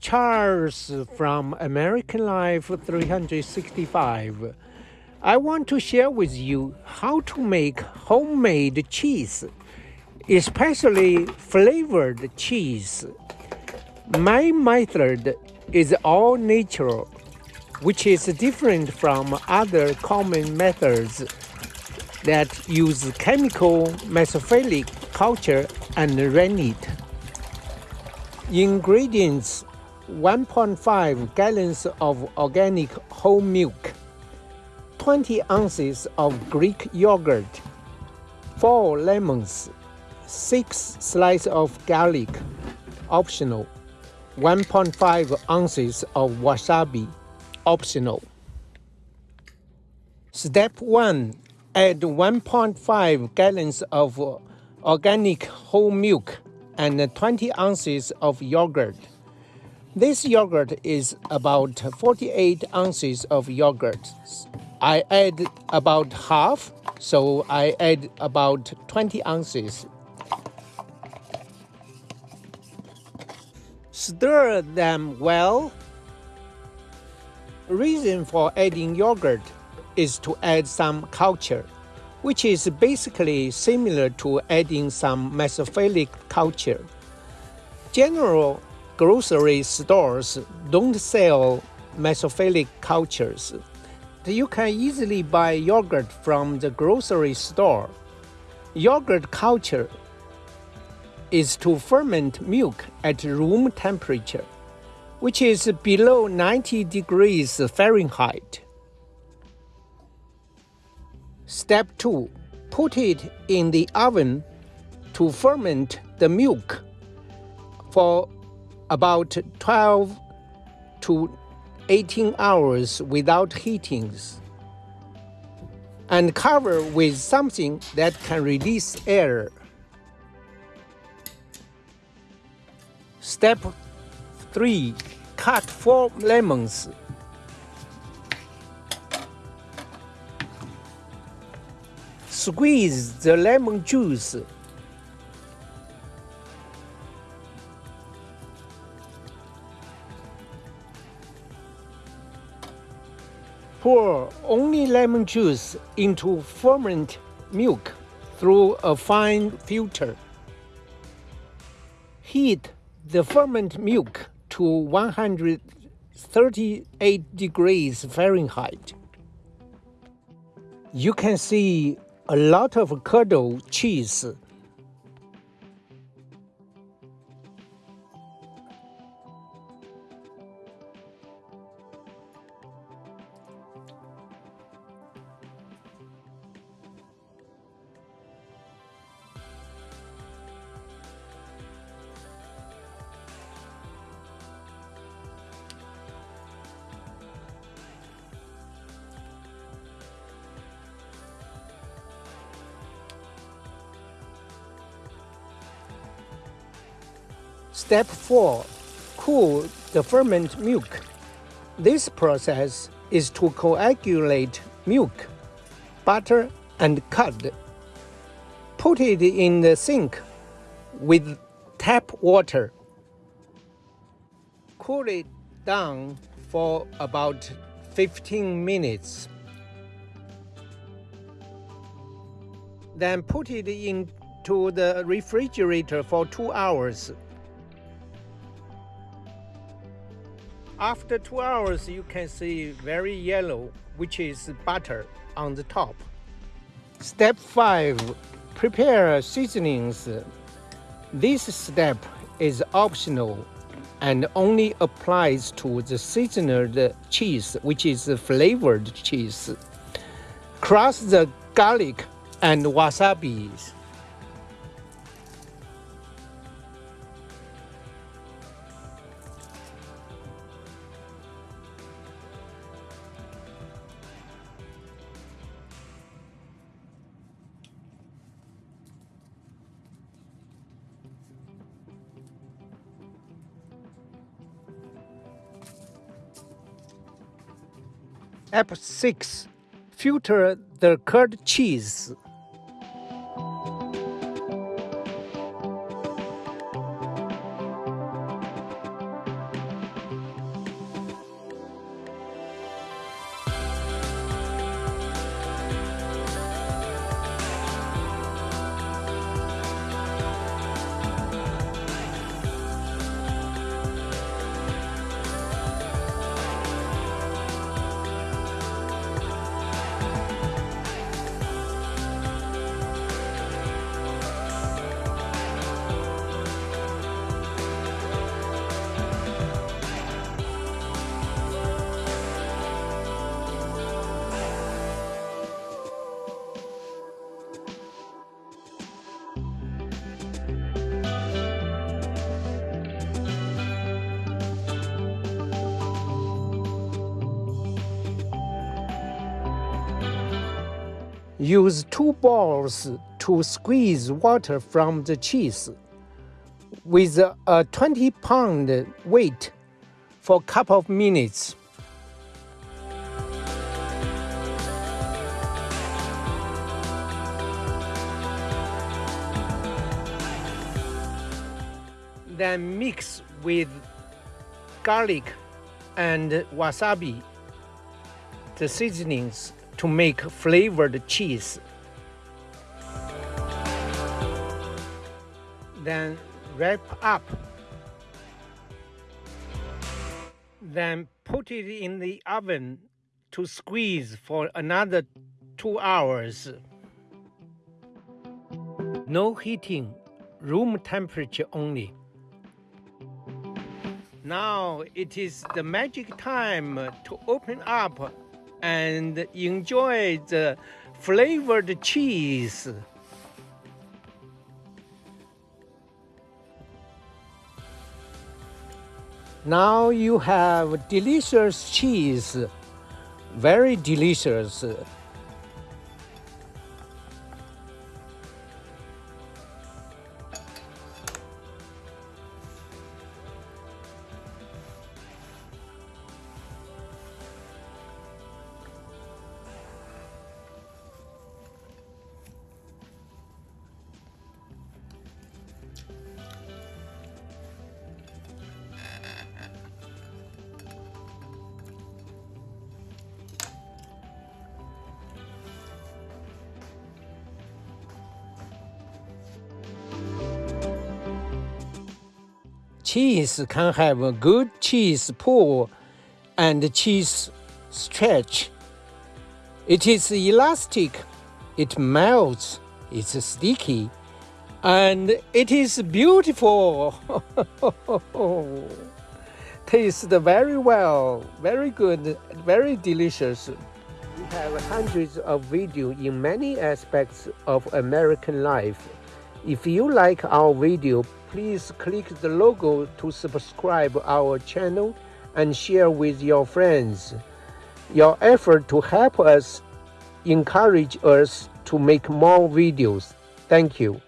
Charles from American Life 365. I want to share with you how to make homemade cheese, especially flavored cheese. My method is all natural, which is different from other common methods that use chemical mesophilic culture and rennet. Ingredients 1.5 gallons of organic whole milk, 20 ounces of Greek yogurt, 4 lemons, 6 slices of garlic, optional, 1.5 ounces of wasabi, optional. Step 1. Add 1.5 gallons of organic whole milk and 20 ounces of yogurt. This yogurt is about 48 ounces of yogurt. I add about half, so I add about 20 ounces. Stir them well. Reason for adding yogurt is to add some culture which is basically similar to adding some mesophilic culture. General grocery stores don't sell mesophilic cultures. You can easily buy yogurt from the grocery store. Yogurt culture is to ferment milk at room temperature, which is below 90 degrees Fahrenheit. Step 2. Put it in the oven to ferment the milk for about 12 to 18 hours without heatings and cover with something that can release air. Step 3. Cut 4 lemons Squeeze the lemon juice. Pour only lemon juice into ferment milk through a fine filter. Heat the ferment milk to 138 degrees Fahrenheit. You can see a lot of curdled cheese. Step 4. Cool the ferment milk. This process is to coagulate milk, butter, and curd. Put it in the sink with tap water. Cool it down for about 15 minutes. Then put it into the refrigerator for 2 hours. After two hours, you can see very yellow, which is butter on the top. Step 5. Prepare seasonings. This step is optional and only applies to the seasoned cheese, which is flavored cheese. Crush the garlic and wasabi. App 6 Filter the curd cheese. Use two balls to squeeze water from the cheese with a 20 pound weight for a couple of minutes. Then mix with garlic and wasabi, the seasonings to make flavored cheese. Then wrap up. Then put it in the oven to squeeze for another two hours. No heating, room temperature only. Now it is the magic time to open up and enjoy the flavored cheese. Now you have delicious cheese, very delicious. Cheese can have a good cheese pull and cheese stretch. It is elastic, it melts, it's sticky, and it is beautiful. Tastes very well, very good, very delicious. We have hundreds of videos in many aspects of American life. If you like our video, please click the logo to subscribe our channel and share with your friends. Your effort to help us encourage us to make more videos. Thank you.